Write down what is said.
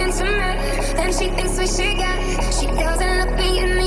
intimate, and she thinks we should get. She doesn't look me in